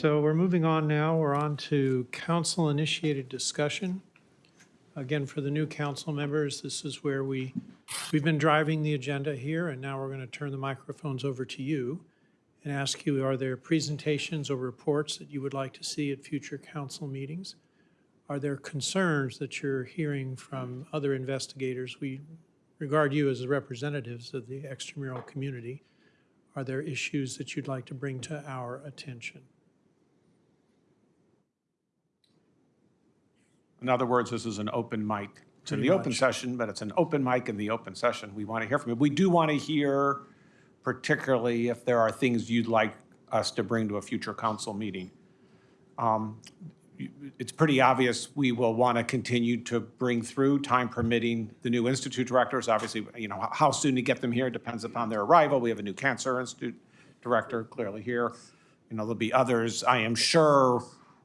So we're moving on now. We're on to council-initiated discussion. Again, for the new council members, this is where we, we've been driving the agenda here, and now we're going to turn the microphones over to you and ask you, are there presentations or reports that you would like to see at future council meetings? Are there concerns that you're hearing from other investigators? We regard you as representatives of the extramural community. Are there issues that you'd like to bring to our attention? In other words, this is an open mic. It's in the open session, but it's an open mic in the open session. We want to hear from you. We do want to hear particularly if there are things you'd like us to bring to a future council meeting. Um, It's pretty obvious we will want to continue to bring through, time permitting, the new institute directors. Obviously, you know, how soon to get them here depends upon their arrival. We have a new cancer institute director clearly here. You know, there'll be others, I am sure,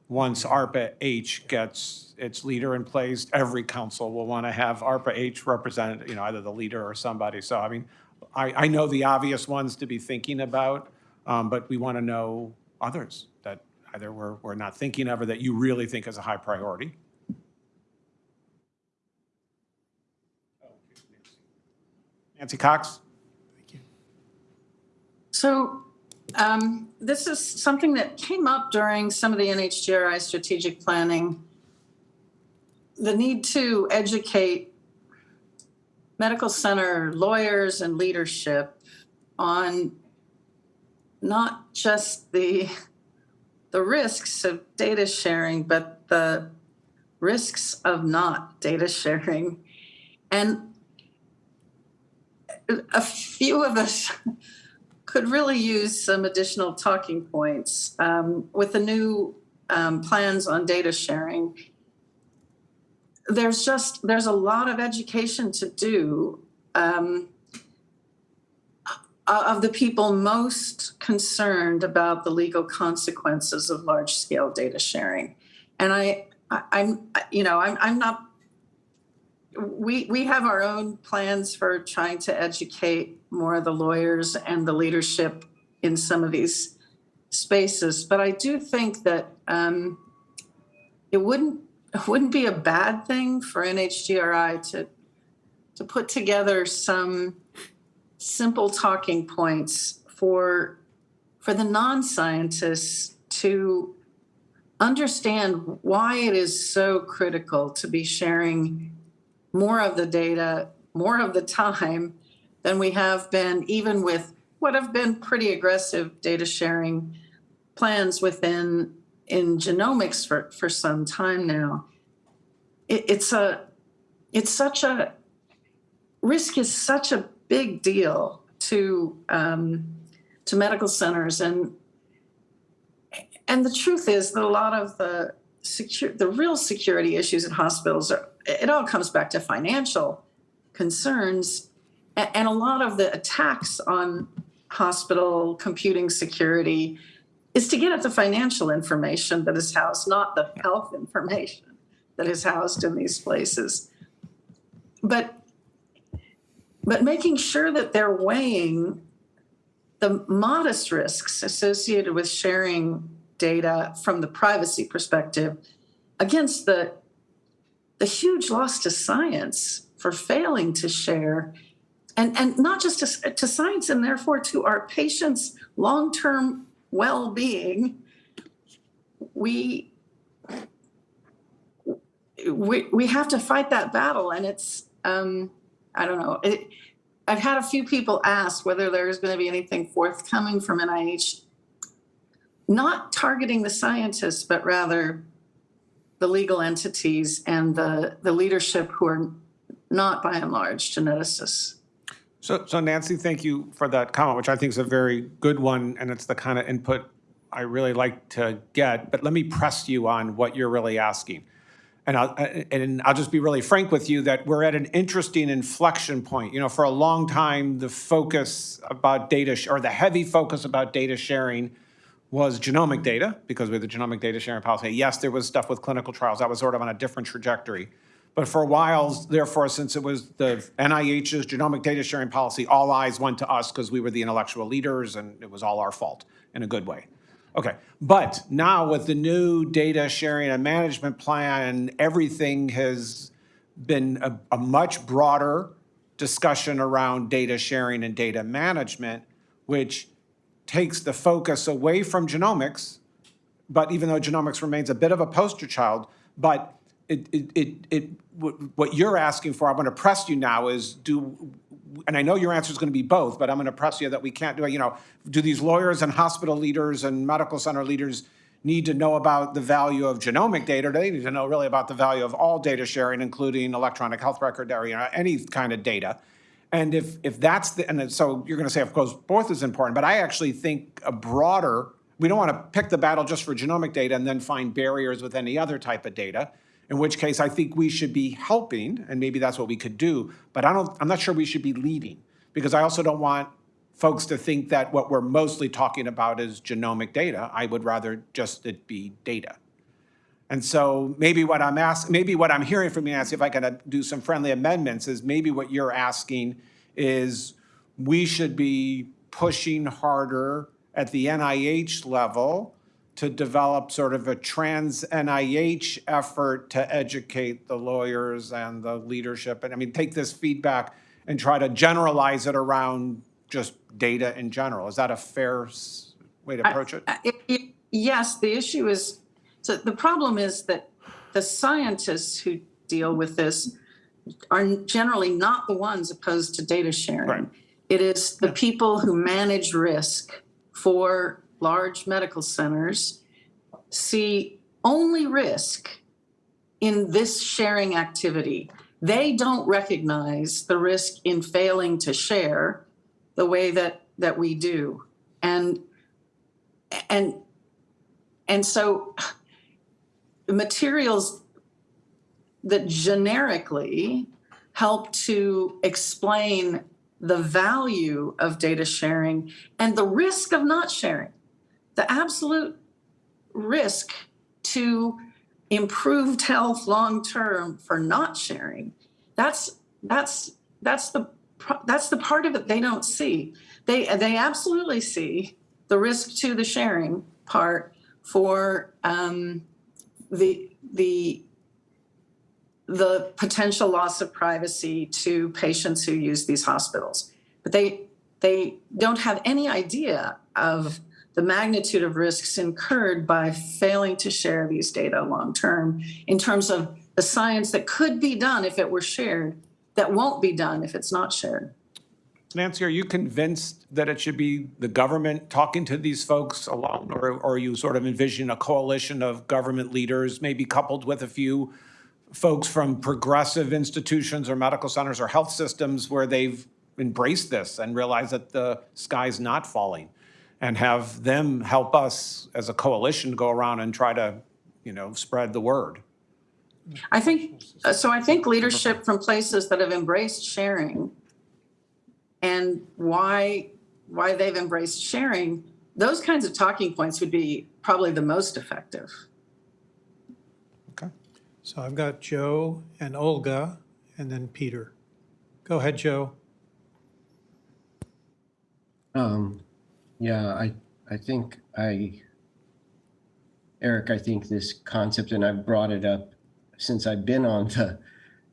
once ARPA H gets its leader in place, every council will want to have ARPA H represented, you know, either the leader or somebody. So, I mean, I, I know the obvious ones to be thinking about, um, but we want to know others that either we're, we're not thinking of or that you really think is a high priority. Nancy Cox? Thank you. So um, this is something that came up during some of the NHGRI strategic planning. The need to educate medical center lawyers and leadership on not just the, the risks of data sharing, but the risks of not data sharing. And a few of us could really use some additional talking points um, with the new um, plans on data sharing. There's just there's a lot of education to do um, of the people most concerned about the legal consequences of large scale data sharing, and I, I I'm you know I'm I'm not we we have our own plans for trying to educate more of the lawyers and the leadership in some of these spaces. But i do think that um, it wouldn't it wouldn't be a bad thing for nhgri to to put together some simple talking points for for the non-scientists to understand why it is so critical to be sharing more of the data, more of the time than we have been, even with what have been pretty aggressive data sharing plans within in genomics for, for some time now. It, it's a it's such a risk is such a big deal to um, to medical centers and and the truth is that a lot of the secure the real security issues in hospitals are it all comes back to financial concerns and a lot of the attacks on hospital computing security is to get at the financial information that is housed not the health information that is housed in these places. But but making sure that they're weighing the modest risks associated with sharing data from the privacy perspective against the the huge loss to science for failing to share and and not just to, to science and therefore to our patients long-term well-being we we we have to fight that battle and it's um i don't know it, i've had a few people ask whether there's going to be anything forthcoming from nih not targeting the scientists but rather the legal entities and the the leadership who are not by and large geneticists So, so Nancy, thank you for that comment, which I think is a very good one, and it's the kind of input I really like to get. But let me press you on what you're really asking. And I'll, and I'll just be really frank with you that we're at an interesting inflection point. You know, for a long time, the focus about data, or the heavy focus about data sharing was genomic data, because we had the genomic data sharing policy. Yes, there was stuff with clinical trials, that was sort of on a different trajectory. But for a while, therefore, since it was the NIH's genomic data sharing policy, all eyes went to us because we were the intellectual leaders and it was all our fault in a good way. Okay, but now with the new data sharing and management plan, everything has been a, a much broader discussion around data sharing and data management, which takes the focus away from genomics, but even though genomics remains a bit of a poster child, but it, it, it, it what you're asking for, I'm going to press you now is do, and I know your answer is going to be both, but I'm going to press you that we can't do it, you know, do these lawyers and hospital leaders and medical center leaders need to know about the value of genomic data? Do they need to know really about the value of all data sharing, including electronic health record, or, you know, any kind of data? And if, if that's the, and so you're going to say, of course, both is important, but I actually think a broader, we don't want to pick the battle just for genomic data and then find barriers with any other type of data. In which case, I think we should be helping, and maybe that's what we could do, but I don't, I'm not sure we should be leading. Because I also don't want folks to think that what we're mostly talking about is genomic data. I would rather just it be data. And so maybe what I'm asking, maybe what I'm hearing from you, Nancy, if I can do some friendly amendments, is maybe what you're asking is we should be pushing harder at the NIH level to develop sort of a trans NIH effort to educate the lawyers and the leadership. And I mean, take this feedback and try to generalize it around just data in general. Is that a fair way to approach it? Uh, it- it- Yes, the issue is, so the problem is that the scientists who deal with this are generally not the ones opposed to data Right. sharing. It is the people who manage risk for large medical centers see only risk in this sharing activity. They don't recognize the risk in failing to share the way that, that we do. And, and, and so materials that generically help to explain the value of data sharing and the risk of not sharing, the absolute risk to improved health long term for not sharing. That's that's that's the that's the part of it they don't see. They they absolutely see the risk to the sharing part for um, the the the potential loss of privacy to patients who use these hospitals. But they they don't have any idea of the magnitude of risks incurred by failing to share these data long term in terms of the science that could be done if it were shared that won't be done if it's not shared. Nancy, are you convinced that it should be the government talking to these folks alone? Or, or are you sort of envisioning a coalition of government leaders, maybe coupled with a few folks from progressive institutions or medical centers or health systems where they've embraced this and realized that the sky's not falling? And have them help us as a coalition to go around and try to, you know, spread the word? I think, uh, so I think leadership from places that have embraced sharing and why, why they've embraced sharing, those kinds of talking points would be probably the most effective. Okay. So I've got Joe and Olga and then Peter. Go ahead, Joe. Um, yeah, I, I think I, Eric, I think this concept, and I've brought it up since I've been on the,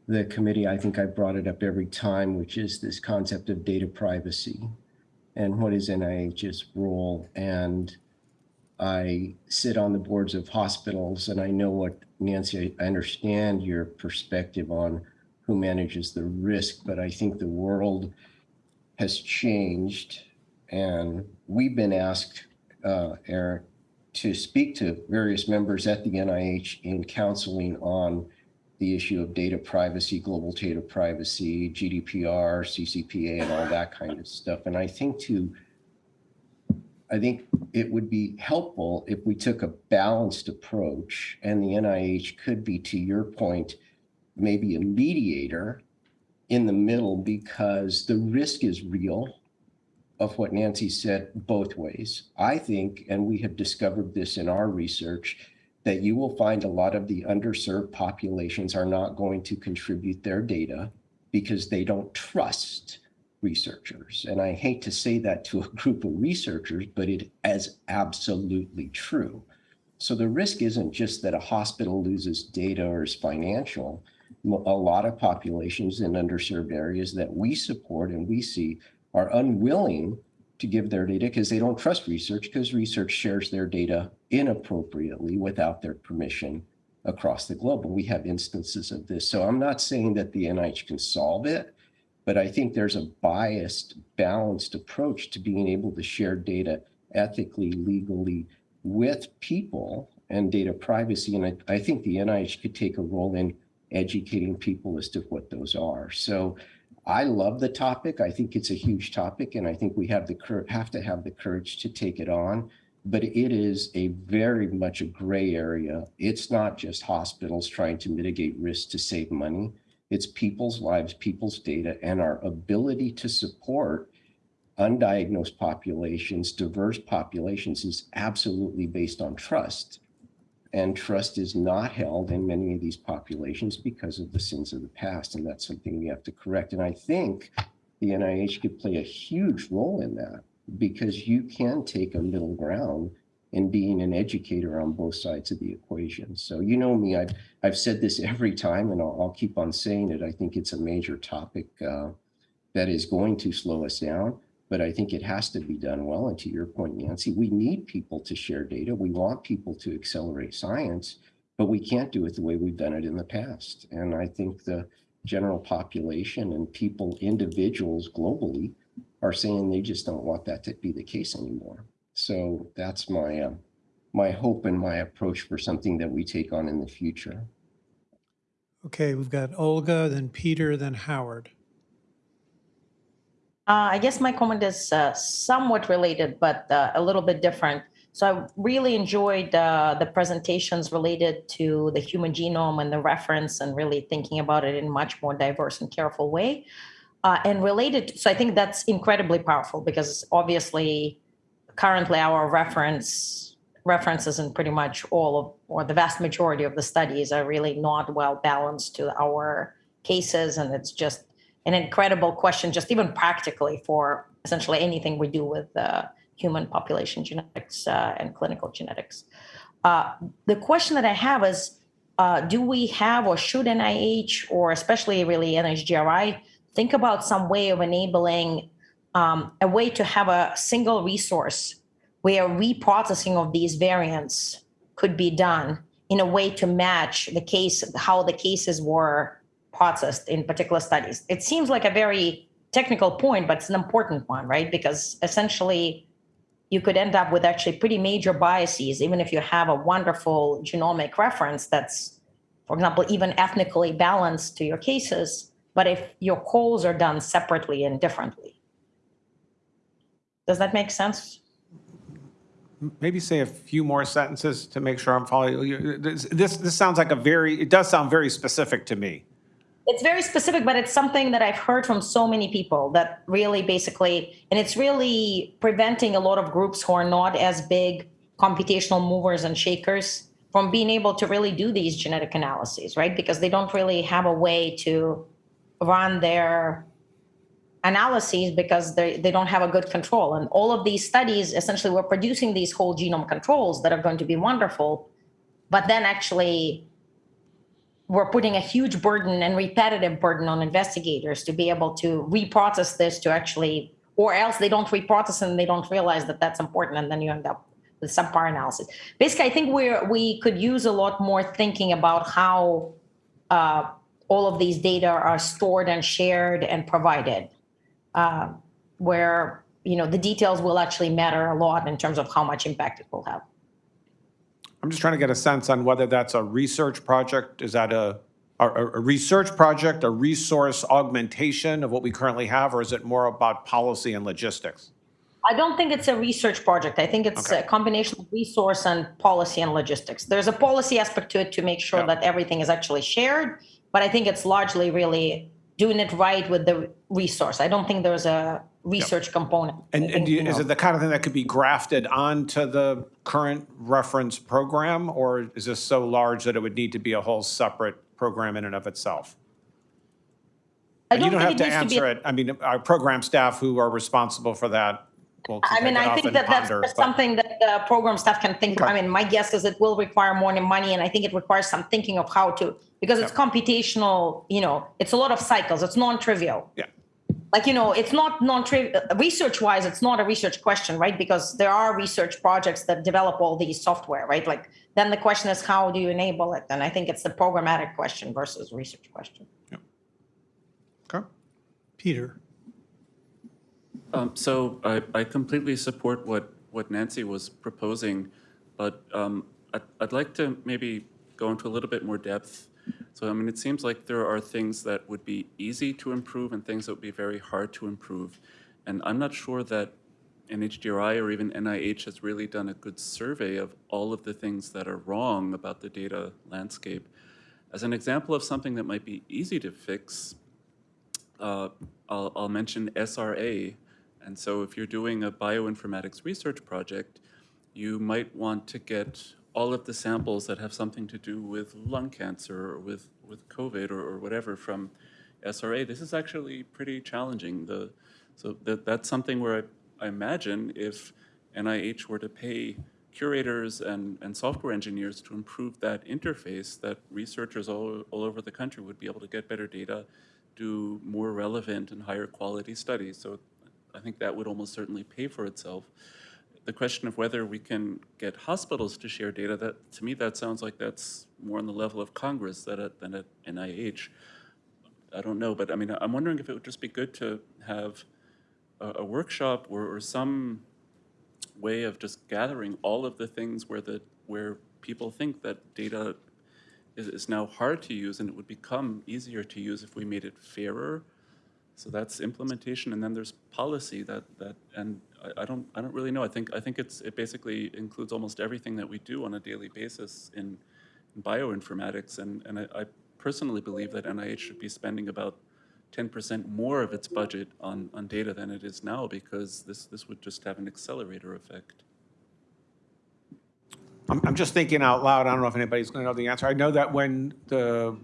the committee, I think I brought it up every time, which is this concept of data privacy and what is NIH's role. And I sit on the boards of hospitals and I know what, Nancy, I understand your perspective on who manages the risk, but I think the world has changed and we've been asked, uh, Eric, to speak to various members at the NIH in counseling on the issue of data privacy, global data privacy, GDPR, CCPA, and all that kind of stuff. And I think to, I think it would be helpful if we took a balanced approach and the NIH could be, to your point, maybe a mediator in the middle because the risk is real of what Nancy said both ways. I think, and we have discovered this in our research, that you will find a lot of the underserved populations are not going to contribute their data because they don't trust researchers. And I hate to say that to a group of researchers, but it is absolutely true. So the risk isn't just that a hospital loses data or is financial. A lot of populations in underserved areas that we support and we see are unwilling to give their data because they don't trust research because research shares their data inappropriately without their permission across the globe. And we have instances of this. So I'm not saying that the NIH can solve it, but I think there's a biased, balanced approach to being able to share data ethically, legally with people and data privacy. And I, I think the NIH could take a role in educating people as to what those are. So I love the topic. I think it's a huge topic, and I think we have the have to have the courage to take it on. But it is a very much a gray area. It's not just hospitals trying to mitigate risk to save money. It's people's lives, people's data, and our ability to support undiagnosed populations, diverse populations is absolutely based on trust. And trust is not held in many of these populations because of the sins of the past. And that's something we have to correct. And I think the NIH could play a huge role in that because you can take a middle ground in being an educator on both sides of the equation. So you know me, I've, I've said this every time and I'll, I'll keep on saying it. I think it's a major topic uh, that is going to slow us down but I think it has to be done well. And to your point, Nancy, we need people to share data. We want people to accelerate science, but we can't do it the way we've done it in the past. And I think the general population and people, individuals globally, are saying they just don't want that to be the case anymore. So that's my uh, my hope and my approach for something that we take on in the future. Okay, we've got Olga, then Peter, then Howard. Uh, I guess my comment is uh, somewhat related, but uh, a little bit different. So I really enjoyed uh, the presentations related to the human genome and the reference and really thinking about it in much more diverse and careful way. Uh, and related, so I think that's incredibly powerful because obviously currently our reference references in pretty much all of, or the vast majority of the studies are really not well balanced to our cases. And it's just an incredible question, just even practically for essentially anything we do with uh, human population genetics uh, and clinical genetics. Uh, the question that I have is, uh, do we have or should NIH or especially really NHGRI think about some way of enabling um, a way to have a single resource where reprocessing of these variants could be done in a way to match the case, how the cases were processed in particular studies. It seems like a very technical point, but it's an important one, right? Because essentially, you could end up with actually pretty major biases, even if you have a wonderful genomic reference that's, for example, even ethnically balanced to your cases, but if your calls are done separately and differently. Does that make sense? Maybe say a few more sentences to make sure I'm following. you. This, this this sounds like a very, it does sound very specific to me. It's very specific, but it's something that I've heard from so many people that really basically, and it's really preventing a lot of groups who are not as big computational movers and shakers from being able to really do these genetic analyses, right? Because they don't really have a way to run their analyses because they, they don't have a good control. And all of these studies, essentially, we're producing these whole genome controls that are going to be wonderful, but then actually we're putting a huge burden and repetitive burden on investigators to be able to reprocess this to actually, or else they don't reprocess and they don't realize that that's important, and then you end up with subpar analysis. Basically, I think we're we could use a lot more thinking about how uh, all of these data are stored and shared and provided, uh, where you know the details will actually matter a lot in terms of how much impact it will have. I'm just trying to get a sense on whether that's a research project, is that a, a, a research project, a resource augmentation of what we currently have, or is it more about policy and logistics? I don't think it's a research project. I think it's Okay. a combination of resource and policy and logistics. There's a policy aspect to it to make sure Yeah. that everything is actually shared, but I think it's largely really doing it right with the resource. I don't think there's a research component. And, and do you- is it the kind of thing that could be grafted onto the current reference program? Or is this so large that it would need to be a whole separate program in and of itself? I And you don't have think to it needs to be. answer it. I mean, our program staff who are responsible for that will I take mean, it I think and that that's ponder. but- something that the program staff can think. I mean, my guess is it will require more money, and I think it requires some thinking of how to because it's computational. You know, it's a lot of cycles. It's non-trivial. Yeah. Like you know, it's not non-trivial. Research-wise, it's not a research question, right? Because there are research projects that develop all these software, right? Like then the question is how do you enable it? And I think it's the programmatic question versus research question. Yeah. okay. Peter? Um, So I, I completely support what, what Nancy was proposing, but um, I'd, I'd like to maybe go into a little bit more depth. So, I mean, it seems like there are things that would be easy to improve and things that would be very hard to improve. And I'm not sure that NHGRI or even NIH has really done a good survey of all of the things that are wrong about the data landscape. As an example of something that might be easy to fix, uh, I'll, I'll mention SRA. And so if you're doing a bioinformatics research project, you might want to get all of the samples that have something to do with lung cancer or with, with COVID or, or whatever from SRA. This is actually pretty challenging. The, so that, that's something where I, I imagine if NIH were to pay curators and, and software engineers to improve that interface, that researchers all, all over the country would be able to get better data, do more relevant and higher quality studies. So I think that would almost certainly pay for itself. The question of whether we can get hospitals to share data, that, to me, that sounds like that's more on the level of Congress than at, than at NIH. I don't know, but I mean, I'm wondering if it would just be good to have a, a workshop or, or some way of just gathering all of the things where the, where people think that data is, is now hard to use and it would become easier to use if we made it fairer. So that's implementation, and then there's policy that, that, and I, I don't, I don't really know. I think, I think it's, it basically includes almost everything that we do on a daily basis in, in bioinformatics, and, and I, I personally believe that NIH should be spending about ten percent more of its budget on, on data than it is now, because this, this would just have an accelerator effect. I'm, I'm just thinking out loud. I don't know if anybody's going to know the answer. I know that when the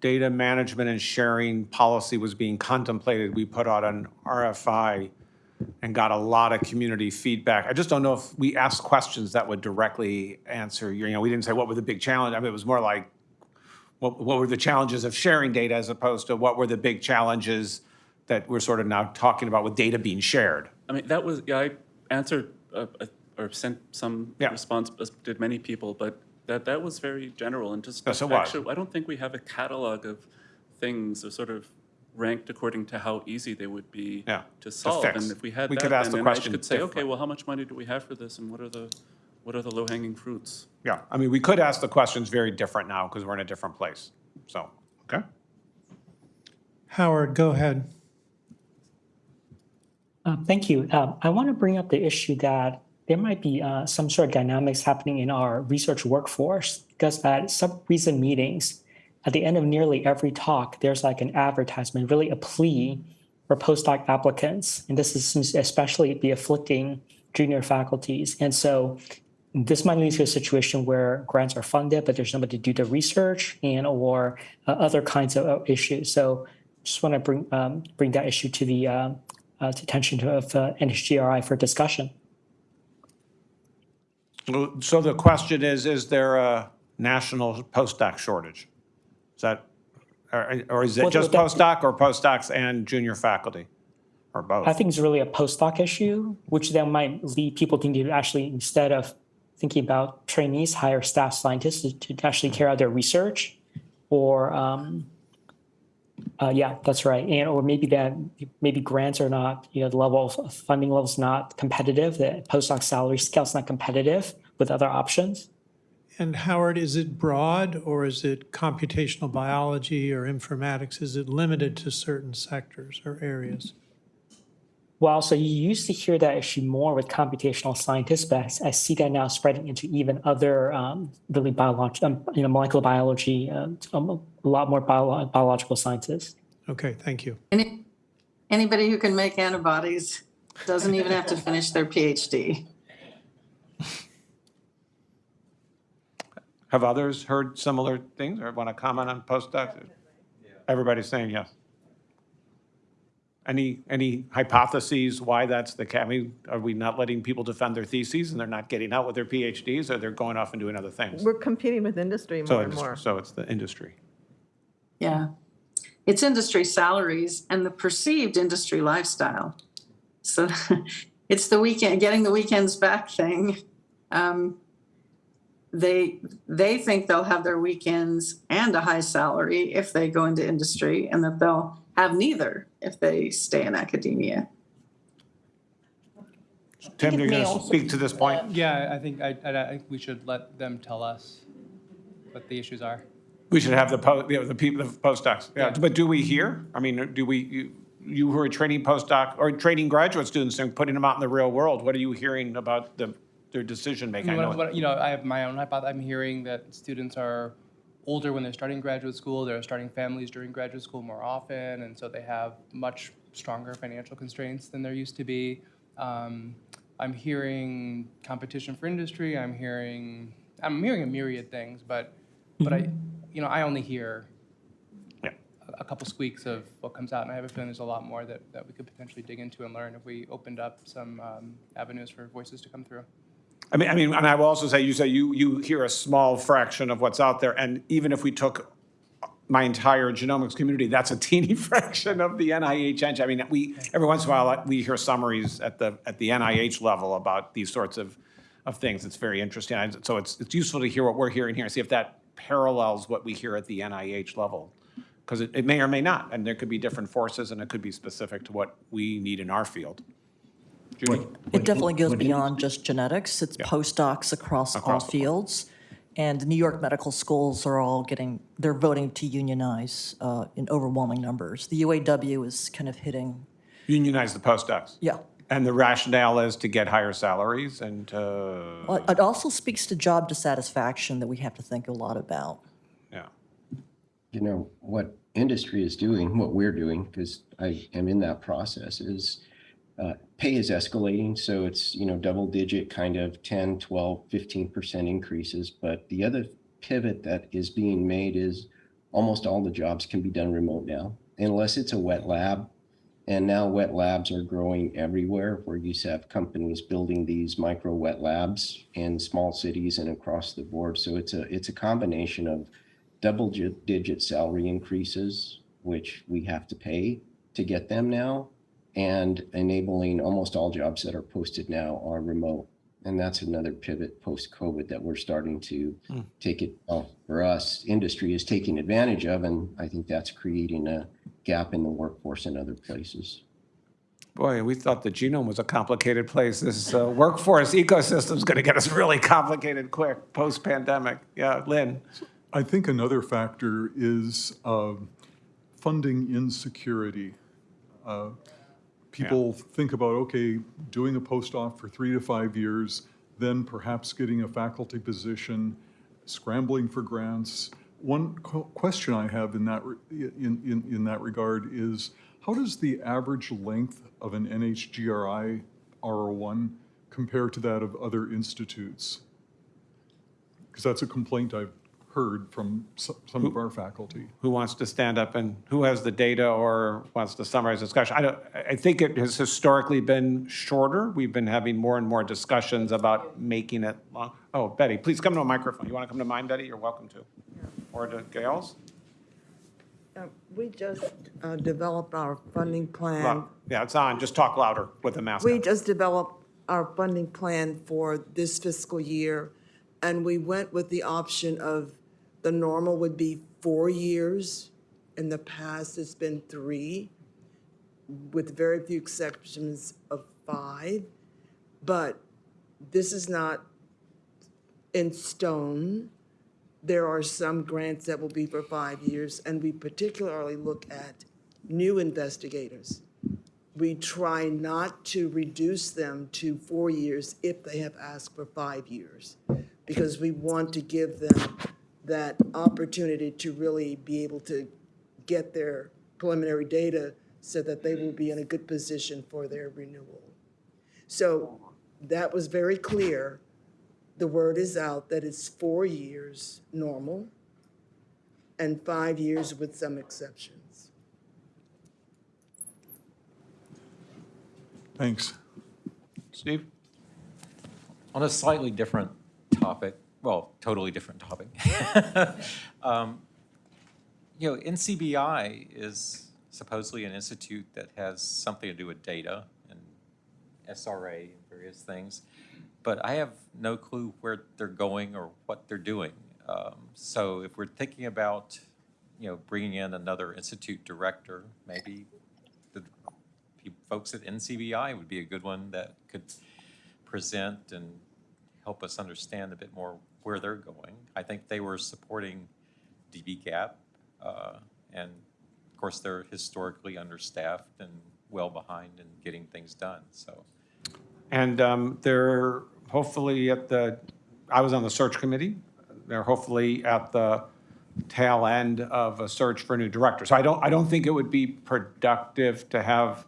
data management and sharing policy was being contemplated, we put out an RFI and got a lot of community feedback. I just don't know if we asked questions that would directly answer, your- you know, we didn't say what were the big challenges. I mean, it was more like, what, what were the challenges of sharing data as opposed to what were the big challenges that we're sort of now talking about with data being shared? I mean, that was, yeah, I answered, uh, uh, or sent some Yeah. response, as did many people, but that, that was very general and just. Yes, actually, I don't think we have a catalog of things or sort of ranked according to how easy they would be Yeah, to to solve. fix. And if we had We that, could ask then the NIH question could say, okay, different. well, how much money do we have for this and what are the, what are the low-hanging fruits? Yeah, I mean, we could ask the questions very different now because we're in a different place. So, okay? Howard, go ahead. Uh, Thank you. Um, I want to bring up the issue that there might be uh, some sort of dynamics happening in our research workforce because at some recent meetings, at the end of nearly every talk, there's like an advertisement, really a plea for postdoc applicants. And this is especially be afflicting junior faculties. And so this might lead to a situation where grants are funded, but there's nobody to do the research and or uh, other kinds of uh, issues. So just want to bring um, bring that issue to the uh, uh, to attention of uh, NHGRI for discussion. So the question is, is there a national postdoc shortage? Is that, or or is it Well, just postdoc or postdocs and junior faculty? Or both? I think it's really a postdoc issue, which then might lead people thinking to actually, instead of thinking about trainees, hire staff scientists to, to actually carry out their research. Or, um, uh, yeah, that's right. And, or maybe that, maybe grants are not, you know, the level of funding level is not competitive, the postdoc salary scale is not competitive with other options. And Howard, is it broad or is it computational biology or informatics? Is it limited to certain sectors or areas? Well, so you used to hear that issue more with computational scientists, but I, I see that now spreading into even other um, really biological, um, you know, molecular biology, uh, um, a lot more bio- biological sciences. Okay, thank you. Any, anybody who can make antibodies doesn't even have to finish their PhD. Have others heard similar things or want to comment on postdocs? Everybody's saying yes. Any, any hypotheses why that's the case? I mean, are we not letting people defend their theses and they're not getting out with their PhDs or they're going off and doing other things? We're competing with industry So more and it's, more. so it's the industry. Yeah. It's industry salaries and the perceived industry lifestyle. So it's the weekend, getting the weekends back thing. Um, They, they think they'll have their weekends and a high salary if they go into industry and that they'll have neither if they stay in academia. Tim, you're going to speak to this point? Yeah, I think, I, I I think we should let them tell us what the issues are. We should have the, po- you know, the people, the postdocs. Yeah, Yeah. but do we hear? I mean, do we, you- you who are training postdoc or training graduate students and putting them out in the real world, what are you hearing about the, their decision making? I know what, you know, I have my own hypothesis. I'm hearing that students are older when they're starting graduate school. They're starting families during graduate school more often, and so they have much stronger financial constraints than there used to be. Um, I'm hearing competition for industry. I'm hearing, I'm hearing a myriad things, but, but I, you know, I only hear Yeah. a- a couple squeaks of what comes out, and I have a feeling there's a lot more that, that we could potentially dig into and learn if we opened up some um, avenues for voices to come through. I mean, I mean, and I will also say, you say you, you hear a small fraction of what's out there. And even if we took my entire genomics community, that's a teeny fraction of the NIH. I mean, we, every once in a while, uh, we hear summaries at the, at the NIH level about these sorts of, of things. It's very interesting. So it's, it's useful to hear what we're hearing here and see if that parallels what we hear at the NIH level. Because it, it may or may not, and there could be different forces and it could be specific to what we need in our field. Judy? It definitely goes beyond just genetics. It's postdocs across all Across the board. fields. And New York medical schools are all getting, they're voting to unionize uh, in overwhelming numbers. The UAW is kind of hitting, Unionize the postdocs. yeah. And the rationale is to get higher salaries and to, Well, It also speaks to job dissatisfaction that we have to think a lot about. yeah. you know, what industry is doing, what we're doing, because I am in that process, is pay is escalating. So it's, you know, double digit kind of 10, 12, 15% increases. But the other pivot that is being made is almost all the jobs can be done remote now, unless it's a wet lab. And now wet labs are growing everywhere where you have companies building these micro wet labs in small cities and across the board. So it's a, it's a combination of double digit salary increases, which we have to pay to get them now, and enabling almost all jobs that are posted now are remote. And that's another pivot post-COVID that we're starting to take it, well, for us, industry is taking advantage of, and I think that's creating a gap in the workforce in other places. Boy, we thought the genome was a complicated place. This uh, workforce is going to get us really complicated quick, post-pandemic. Yeah, Lynn? I think another factor is um, funding insecurity. Uh, People think about, okay, doing a postdoc for three to five years, then perhaps getting a faculty position, scrambling for grants. One qu- question I have in that, in, in, in that regard is, how does the average length of an NHGRI R01 compare to that of other institutes? Because that's a complaint I've heard from so- some of our faculty. Who wants to stand up and who has the data or wants to summarize the discussion? I don't, I think it has historically been shorter. We've been having more and more discussions about making it long. Oh, Betty, please come to a microphone. You want to come to mine, Betty? You're welcome to. Or to Gail's? Uh, We just uh, developed our funding plan. Loud. Yeah, it's on. Just talk louder with the mask We on. just developed our funding plan for this fiscal year, and we went with the option of, the normal would be four years. In the past, it's been three, with very few exceptions of five. But this is not in stone. There are some grants that will be for five years, and we particularly look at new investigators. We try not to reduce them to four years if they have asked for five years, because we want to give them that opportunity to really be able to get their preliminary data so that they will be in a good position for their renewal. So that was very clear. The word is out that it's four years normal and five years with some exceptions. Thanks. Steve? On a slightly different topic, well, totally different topic. Um, You know, NCBI is supposedly an institute that has something to do with data and SRA and various things, but I have no clue where they're going or what they're doing. Um, So if we're thinking about, you know, bringing in another institute director, maybe the folks at NCBI would be a good one that could present and help us understand a bit more where they're going. I think they were supporting dbGaP, uh, and of course, they're historically understaffed and well behind in getting things done, so. And um, they're hopefully at the, I was on the search committee. They're hopefully at the tail end of a search for a new director. So I don't, I don't think it would be productive to have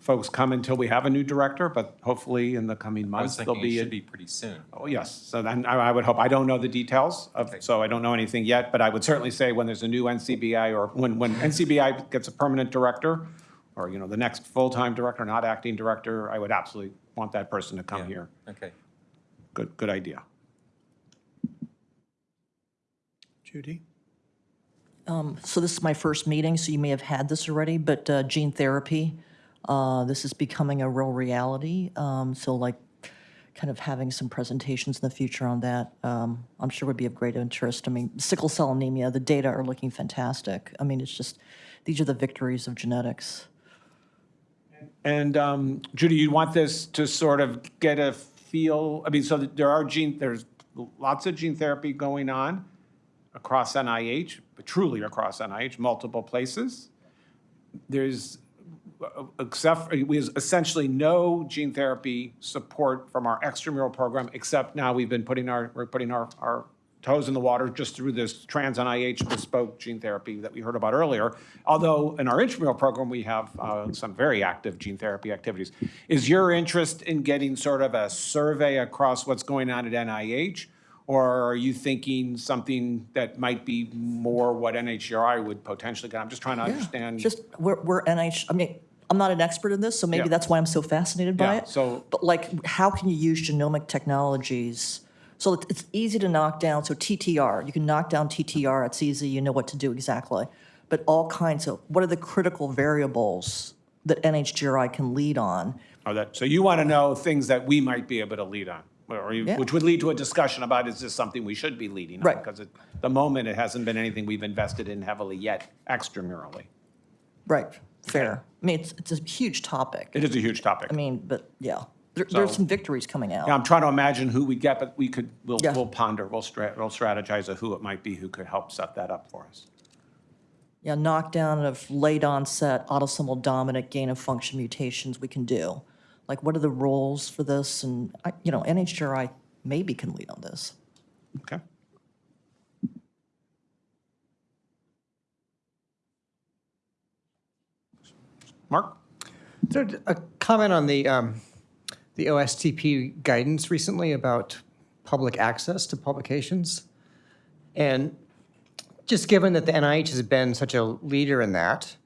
folks come until we have a new director, but hopefully in the coming I was months, there'll thinking it be. a- should be pretty soon. Oh, yes, so then I I would hope, I don't know the details of, Okay. so I don't know anything yet, but I would certainly say when there's a new NCBI or when, when NCBI gets a permanent director, or, you know, the next full-time director, not acting director, I would absolutely want that person to come Yeah. here. Okay. Good, good idea. Judy? Um, So this is my first meeting, so you may have had this already, but uh, gene therapy, uh, this is becoming a real reality. Um, So like, kind of having some presentations in the future on that, um, I'm sure would be of great interest. I mean, sickle cell anemia, the data are looking fantastic. I mean, it's just, these are the victories of genetics. And um, Judy, you want this to sort of get a feel, I mean, so there are gene, there's lots of gene therapy going on across NIH, but truly across NIH, multiple places. There's, except, we have essentially no gene therapy support from our extramural program, except now we've been putting our, we're putting our, our toes in the water just through this trans NIH bespoke gene therapy that we heard about earlier. Although in our intramural program, we have uh, some very active gene therapy activities. Is your interest in getting sort of a survey across what's going on at NIH? Or are you thinking something that might be more what NHGRI would potentially get? I'm just trying to understand. Just, we're, we're NIH, I mean, I'm not an expert in this, so maybe Yeah. that's why I'm so fascinated by Yeah, it. so- But like, how can you use genomic technologies? So it- it's easy to knock down, so TTR, you can knock down TTR, it's easy, you know what to do exactly. But all kinds of, what are the critical variables that NHGRI can lead on? Oh, that, so you want to know things that we might be able to lead on, or you- Yeah. which would lead to a discussion about, is this something we should be leading on? Right. Because at the moment, it hasn't been anything we've invested in heavily yet extramurally. Right, fair. I mean, it's, it's a huge topic. It is a huge topic. I mean, but yeah, there, there's So- some victories coming out. Yeah, I'm trying to imagine who we get, but we could, we'll, Yeah. we'll ponder, we'll stra, we'll strategize of who it might be who could help set that up for us. yeah, knockdown of late onset autosomal dominant gain of function mutations we can do. Like, what are the roles for this? And, I- you know, NHGRI maybe can lead on this. Okay? Mark? So a comment on the, um, the OSTP guidance recently about public access to publications. And just given that the NIH has been such a leader in that,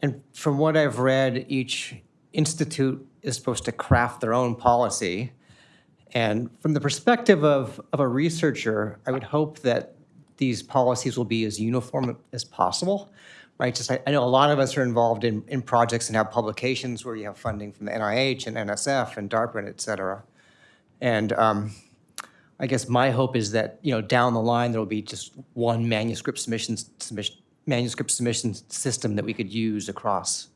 and from what I've read, each institute is supposed to craft their own policy. And from the perspective of, of a researcher, I would hope that these policies will be as uniform as possible, right? Just, I, I know a lot of us are involved in, in projects and have publications where you have funding from the NIH and NSF and DARPA and et cetera. And um, I guess my hope is that, you know, down the line, there will be just one manuscript submission, submission, manuscript submission system that we could use across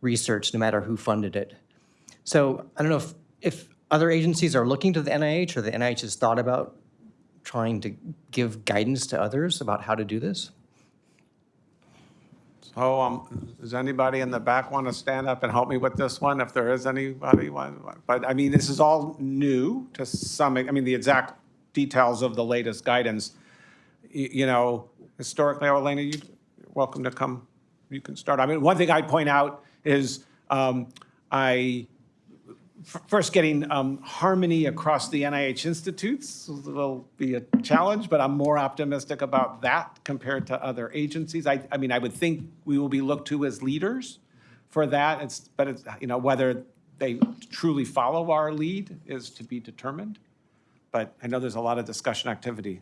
research, no matter who funded it. So I don't know if, if other agencies are looking to the NIH or the NIH has thought about trying to give guidance to others about how to do this? So, um, does anybody in the back want to stand up and help me with this one, if there is anybody? But, I mean, this is all new to some, I mean, the exact details of the latest guidance. Y- You know, historically, Elena, you, you're welcome to come, you can start. I mean, one thing I'd point out is, um, I, first getting um, harmony across the NIH institutes will be a challenge, but I'm more optimistic about that compared to other agencies. I, I mean, I would think we will be looked to as leaders for that. It's, but it's, you know, whether they truly follow our lead is to be determined. But I know there's a lot of discussion activity.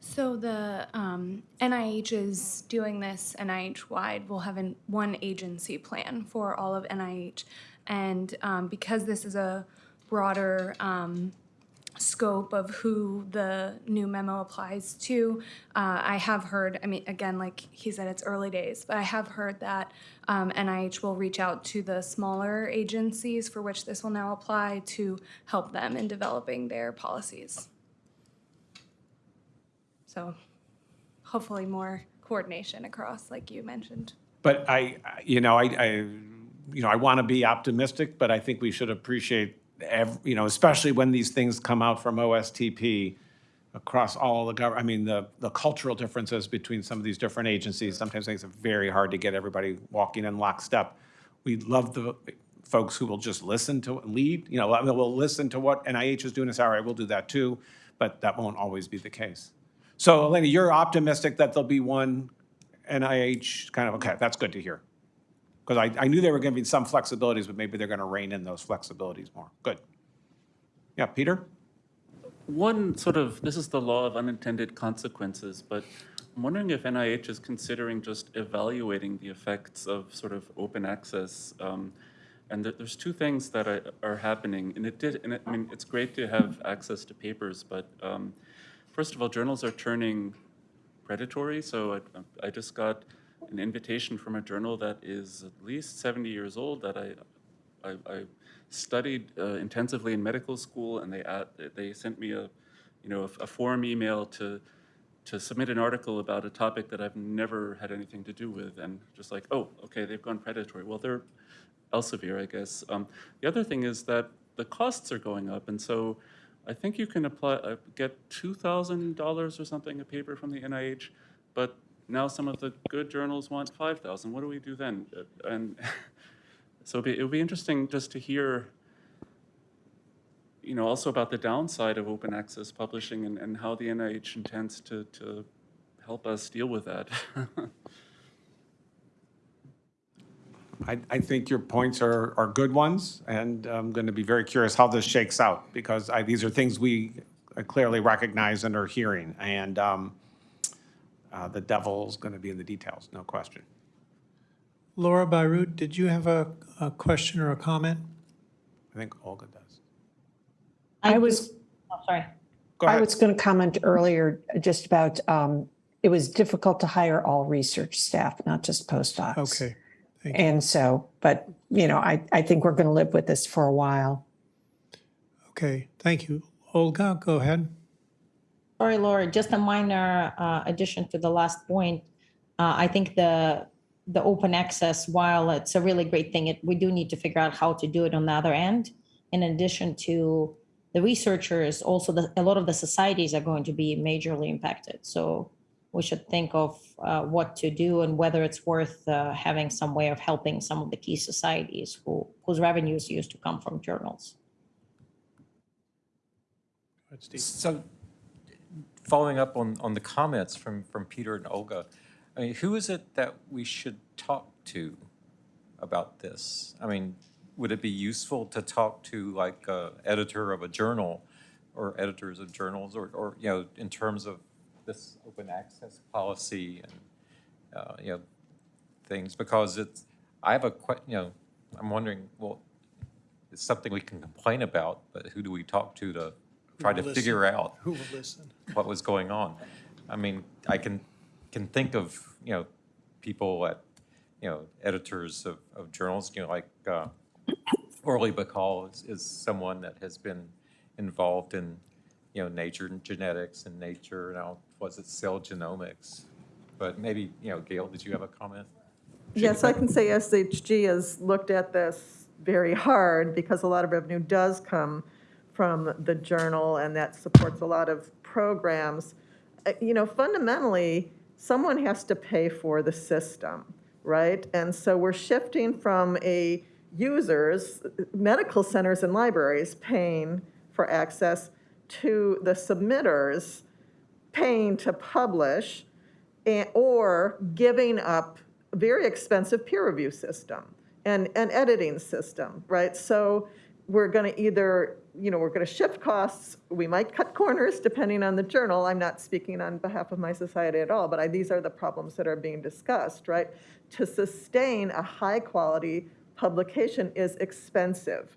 So the um, NIH is doing this NIH-wide. We'll have an, one agency plan for all of NIH. And um, because this is a broader um, scope of who the new memo applies to, uh, I have heard, I mean, again, like he said, it's early days, but I have heard that um, NIH will reach out to the smaller agencies for which this will now apply to help them in developing their policies. So hopefully more coordination across, like you mentioned. But I, you know, I, I, you know, I want to be optimistic, but I think we should appreciate, ev- you know, especially when these things come out from OSTP across all the government, I mean, the, the cultural differences between some of these different agencies sometimes makes it very hard to get everybody walking in lockstep. We love the folks who will just listen to, lead, you know, we'll listen to what NIH is doing and say, all right, we'll do that too, but that won't always be the case. So Elena, you're optimistic that there'll be one NIH kind of, okay, that's good to hear. Because I, I knew there were going to be some flexibilities, but maybe they're going to rein in those flexibilities more. Good. Yeah, Peter? One sort of, this is the law of unintended consequences, but I'm wondering if NIH is considering just evaluating the effects of sort of open access. um, And there- there's two things that are, happening, and it did, and I mean, it's great to have access to papers, but um, first of all, journals are turning predatory, so I just got an invitation from a journal that is at least 70 years old that I, I, I studied uh, intensively in medical school, and they add, they sent me a, you know, a, a form email to to submit an article about a topic that I've never had anything to do with, and just like, oh, okay, they've gone predatory. Well, they're Elsevier, I guess. Um, the other thing is that the costs are going up, and so I think you can apply, uh, get two thousand dollars or something a paper from the NIH, but now some of the good journals want five thousand. What do we do then? Uh, And so it'd be, be interesting just to hear, you know, also about the downside of open access publishing and, and how the NIH intends to, to help us deal with that. I, I think your points are, are good ones, and I'm going to be very curious how this shakes out, because I, these are things we clearly recognize and are hearing, and um, uh, the devil's going to be in the details, no question. Laura Byrute, did you have a, a question or a comment? I think Olga does. I was, oh, sorry. Go I was going to comment earlier just about, um, it was difficult to hire all research staff, not just postdocs. Okay, thank you. And so, but, you know, I, I think we're going to live with this for a while. Okay, thank you. Olga, go ahead. Sorry, Laura, just a minor uh, addition to the last point. Uh, I think the, the open access, while it's a really great thing, it, we do need to figure out how to do it on the other end. In addition to the researchers, also the, a lot of the societies are going to be majorly impacted. So we should think of uh, what to do and whether it's worth uh, having some way of helping some of the key societies who, whose revenues used to come from journals. Steve. So, following up on, on the comments from, from Peter and Olga, I mean, who is it that we should talk to about this? I mean, would it be useful to talk to like a editor of a journal or editors of journals or, or, you know, in terms of this open access policy and, uh, you know, things? Because it's, I have a que, you know, I'm wondering, well, it's something we can complain about, but who do we talk to to try to will figure out Who will listen? what was going on. I mean, I can, can think of, you know, people at, you know, editors of, of journals, you know, like uh, Orli Bahcall is, is someone that has been involved in, you know, nature and genetics and nature, now, was it cell genomics? But maybe, you know, Gail, did you have a comment? Yes, I can say SHG has looked at this very hard because a lot of revenue does come from the journal and that supports a lot of programs. Uh, You know, fundamentally, someone has to pay for the system, right? And so we're shifting from a users, medical centers and libraries paying for access to the submitters paying to publish and, or giving up a very expensive peer review system. and, an editing system, right? So we're going to either, you know, we're going to shift costs, we might cut corners depending on the journal. I'm not speaking on behalf of my society at all, but I, these are the problems that are being discussed, right? To sustain a high-quality publication is expensive.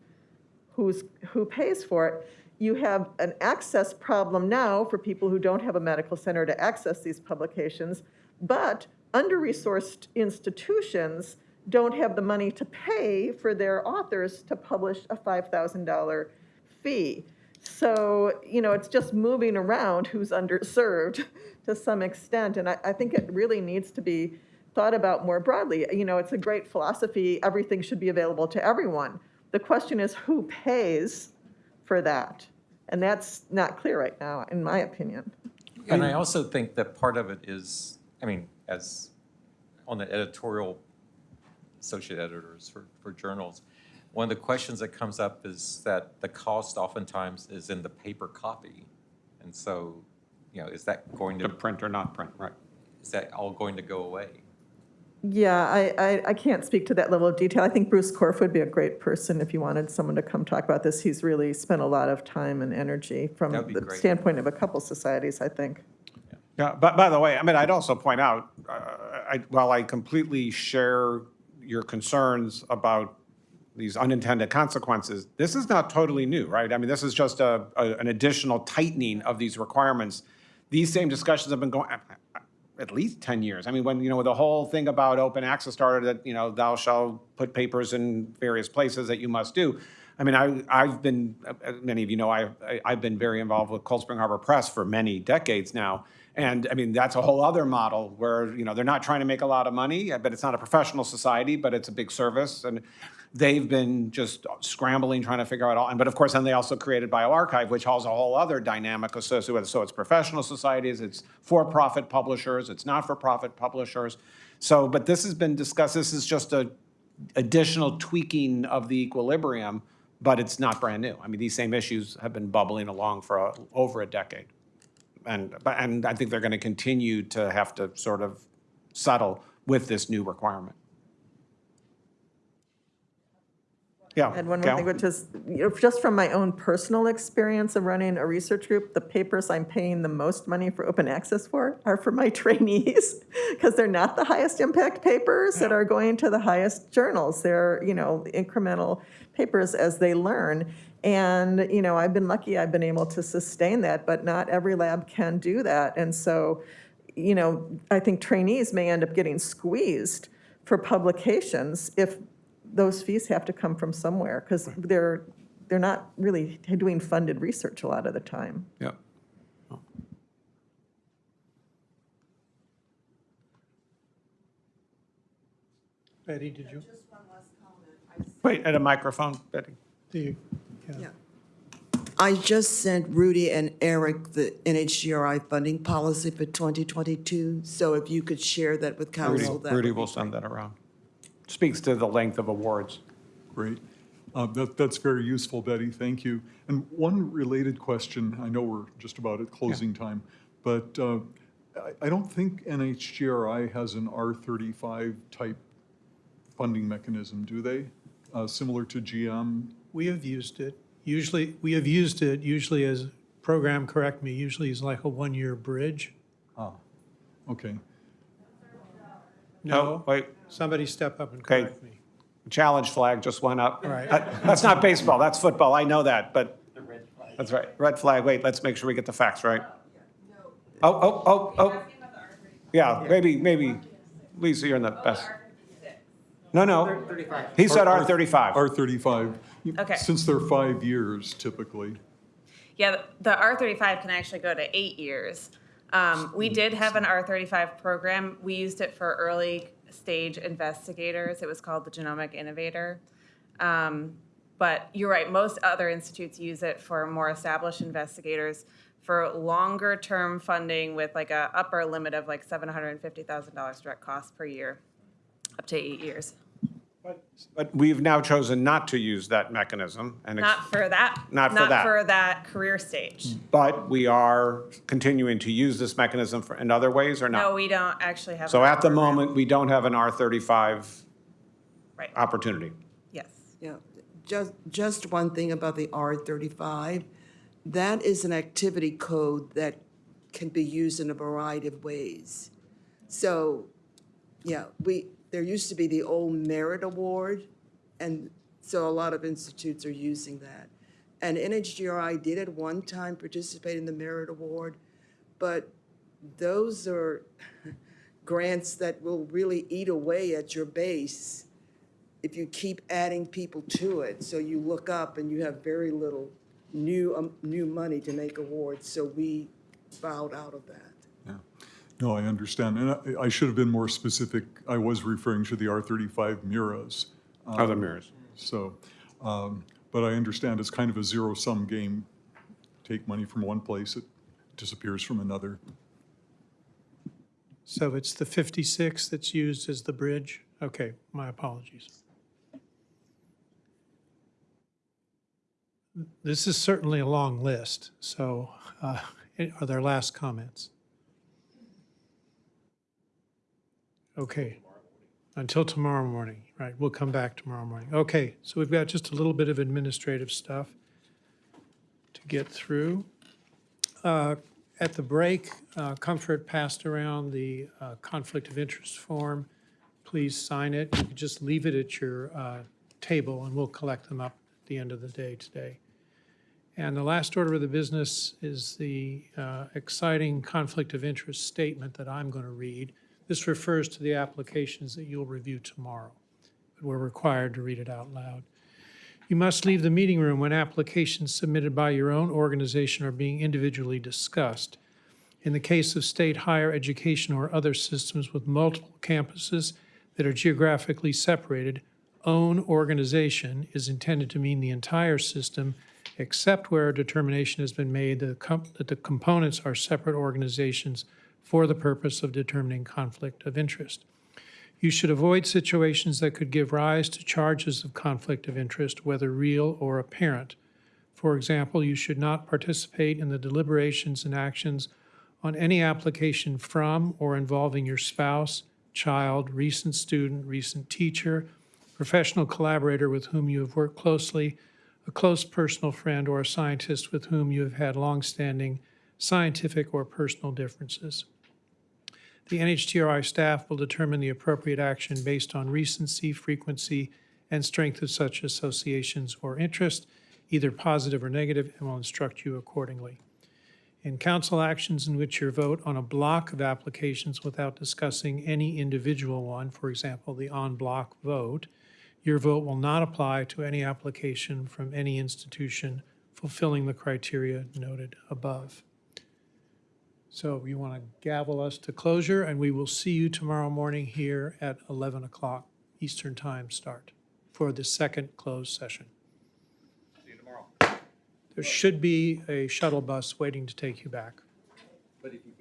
Who's, who pays for it? You have an access problem now for people who don't have a medical center to access these publications, but under-resourced institutions don't have the money to pay for their authors to publish a $5,000 fee. So, you know, it's just moving around who's underserved to some extent. And I, I think it really needs to be thought about more broadly. You know, it's a great philosophy, everything should be available to everyone. The question is who pays for that? And that's not clear right now, in my opinion. And I also think that part of it is, I mean, as on the editorial associate editors for, for journals, one of the questions that comes up is that the cost oftentimes is in the paper copy. And so, you know, is that going To to, print or not print, right? is that all going to go away? Yeah, I, I, I can't speak to that level of detail. I think Bruce Korf would be a great person if you wanted someone to come talk about this. He's really spent a lot of time and energy from That'd be the great. standpoint of a couple societies, I think. Yeah, but by the way, I mean, I'd also point out, uh, I, while I completely share your concerns about these unintended consequences, this is not totally new, right? I mean, this is just a, a- an additional tightening of these requirements. These same discussions have been going, at least 10 years. I mean, when, you know, the whole thing about open access started, that, you know, thou shalt put papers in various places that you must do. I mean, I, I've been, many of you know, I've, I- I've been very involved with Cold Spring Harbor Press for many decades now. And I mean, that's a whole other model where, you know, they're not trying to make a lot of money, but it's not a professional society, but it's a big service. And they've been just scrambling, trying to figure out all, and but of course, then they also created bioRxiv, which has a whole other dynamic associated with it. So it's professional societies, it's for-profit publishers, it's not-for-profit publishers. So, but this has been discussed, this is just a additional tweaking of the equilibrium, but it's not brand new. I mean, these same issues have been bubbling along for a- over a decade. And, and I think they're going to continue to have to sort of settle with this new requirement. Yeah. And one more thing, which is, you know, just from my own personal experience of running a research group, the papers I'm paying the most money for open access for are for my trainees, because they're not the highest impact papers that are going to the highest journals. They're, you know, incremental papers as they learn. And, you know, I've been lucky, I've been able to sustain that, but not every lab can do that. And so, you know, I think trainees may end up getting squeezed for publications if those fees have to come from somewhere, because they're, they're not really doing funded research a lot of the time. Yeah. Betty, did you? Wait, at a microphone, Betty. do you- Yeah. I just sent Rudy and Eric the NHGRI funding policy for 2022, so if you could share that with Rudy council, that Rudy will send that around. Speaks to the length of awards. Great. Uh, That, that's very useful, Betty, thank you. And one related question, I know we're just about at closing time, but uh, I, I don't think NHGRI has an R35 type funding mechanism, do they? Uh, Similar to GM? We have used it. Usually, we have used it usually as, program, correct me, usually is like a one-year bridge. Ah, okay. No, wait, somebody step up and Okay. correct me. challenge flag just went up. Right. That- That's not baseball, that's football, I know that, but. That's right, red flag, wait, let's make sure we get the facts right. Oh, oh, oh, oh. Yeah, maybe, maybe, Lisa, you're in the best. No, no. He said R thirty-five. R35. Okay. Since they're five years typically. Yeah, the- the R35 can actually go to eight years. Um, We did have an R35 program. We used it for early stage investigators. It was called the Genomic Innovator. Um, But you're right, most other institutes use it for more established investigators for longer term funding with like a upper limit of like $750,000 direct cost per year, up to eight years. But we've now chosen not to use that mechanism and. ex- Not for that. Not for that. Not for that career stage. But we are continuing to use this mechanism for, in other ways or not? No, we don't actually have. So that at the program. moment, we don't have an R thirty-five Right. opportunity. Yes. Yeah, just, just one thing about the R thirty-five. That is an activity code that can be used in a variety of ways. So, yeah, we, there used to be the old merit award, and so a lot of institutes are using that. And NHGRI did at one time participate in the merit award, but those are grants that will really eat away at your base if you keep adding people to it. So you look up and you have very little new, um, new money to make awards. So we bowed out of that. Yeah. No, I understand. And I- I should have been more specific. I was referring to the R35 MIRAs. Other Um, MIRAs. So, um, but I understand it's kind of a zero-sum game. Take money from one place, it disappears from another. So it's the 56 that's used as the bridge? Okay, my apologies. This is certainly a long list, so uh, are there last comments? Okay, until tomorrow morning, right, we'll come back tomorrow morning. Okay, so we've got just a little bit of administrative stuff to get through. Uh, At the break, uh, Comfort passed around the uh, conflict of interest form. Please sign it. You can just leave it at your uh, table, and we'll collect them up at the end of the day today. And the last order of the business is the uh, exciting conflict of interest statement that I'm going to read. This refers to the applications that you'll review tomorrow, but we're required to read it out loud. You must leave the meeting room when applications submitted by your own organization are being individually discussed. In the case of state higher education or other systems with multiple campuses that are geographically separated, own organization is intended to mean the entire system, except where a determination has been made that the that the components are separate organizations for the purpose of determining conflict of interest. You should avoid situations that could give rise to charges of conflict of interest, whether real or apparent. For example, you should not participate in the deliberations and actions on any application from or involving your spouse, child, recent student, recent teacher, professional collaborator with whom you have worked closely, a close personal friend, or a scientist with whom you have had longstanding scientific or personal differences. The NHGRI staff will determine the appropriate action based on recency, frequency, and strength of such associations or interest, either positive or negative, and will instruct you accordingly. In council actions in which your vote on a block of applications without discussing any individual one, for example, the en bloc vote, your vote will not apply to any application from any institution fulfilling the criteria noted above. So you want to gavel us to closure, and we will see you tomorrow morning here at 11 o'clock Eastern Time start for the second closed session. See you tomorrow. There should be a shuttle bus waiting to take you back. But if you